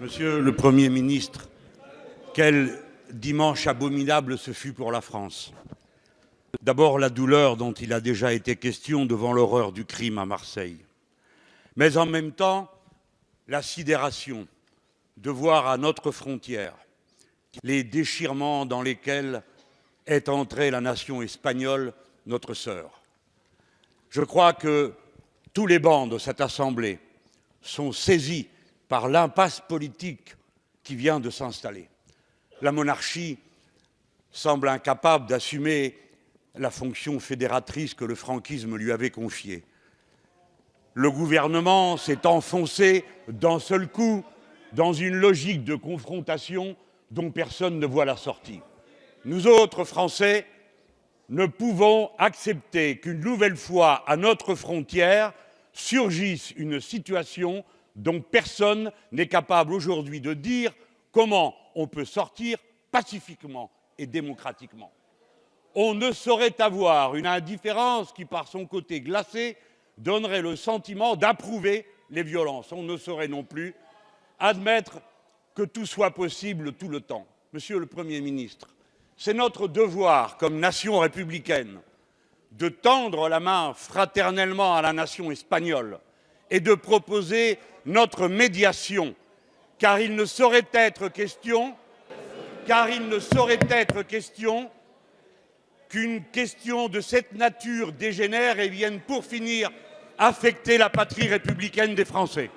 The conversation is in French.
Monsieur le Premier ministre, quel dimanche abominable ce fut pour la France. D'abord la douleur dont il a déjà été question devant l'horreur du crime à Marseille. Mais en même temps, la sidération de voir à notre frontière les déchirements dans lesquels est entrée la nation espagnole, notre sœur. Je crois que tous les bancs de cette Assemblée sont saisis par l'impasse politique qui vient de s'installer. La monarchie semble incapable d'assumer la fonction fédératrice que le franquisme lui avait confiée. Le gouvernement s'est enfoncé d'un seul coup dans une logique de confrontation dont personne ne voit la sortie. Nous autres Français ne pouvons accepter qu'une nouvelle fois à notre frontière surgisse une situation dont personne n'est capable aujourd'hui de dire comment on peut sortir pacifiquement et démocratiquement. On ne saurait avoir une indifférence qui, par son côté glacé, donnerait le sentiment d'approuver les violences. On ne saurait non plus admettre que tout soit possible tout le temps. Monsieur le Premier ministre, c'est notre devoir comme nation républicaine de tendre la main fraternellement à la nation espagnole et de proposer notre médiation, car il ne saurait être question car il ne saurait être question qu'une question de cette nature dégénère et vienne pour finir affecter la patrie républicaine des Français.